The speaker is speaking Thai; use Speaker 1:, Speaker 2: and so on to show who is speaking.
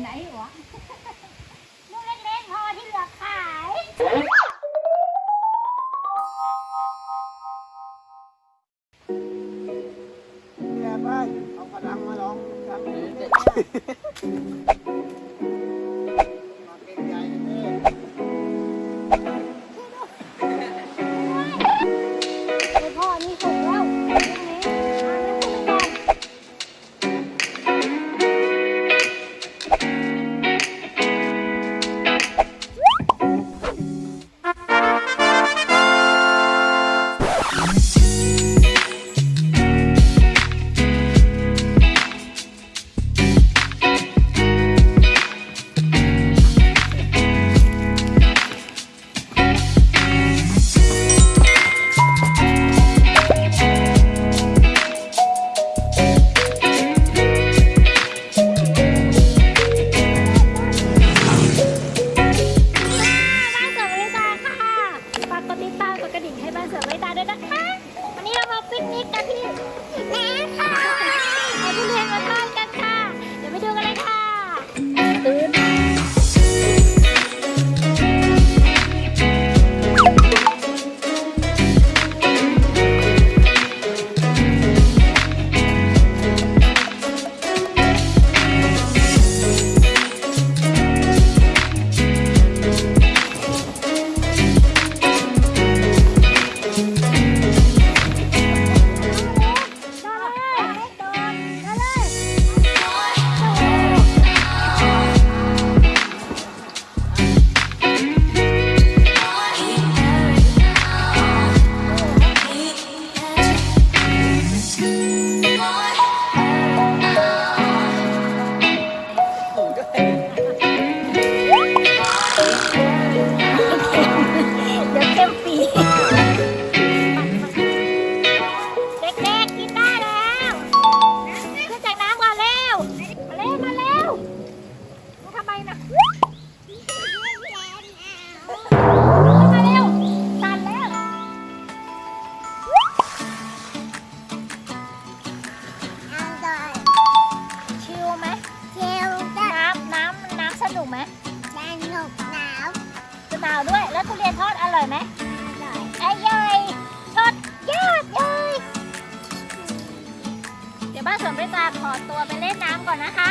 Speaker 1: ไหนวะ
Speaker 2: ลูกเล็กๆพอที่เหลือขาย
Speaker 3: แกไปเอากระดังมาลองก
Speaker 2: ระดัง ทุเรียนทอดอร่อยไหมอร่อยทอดยอดเลยเดี๋ยวบ้านสวนไปตาขอตัวไปเล่นน้ำก่อนนะคะ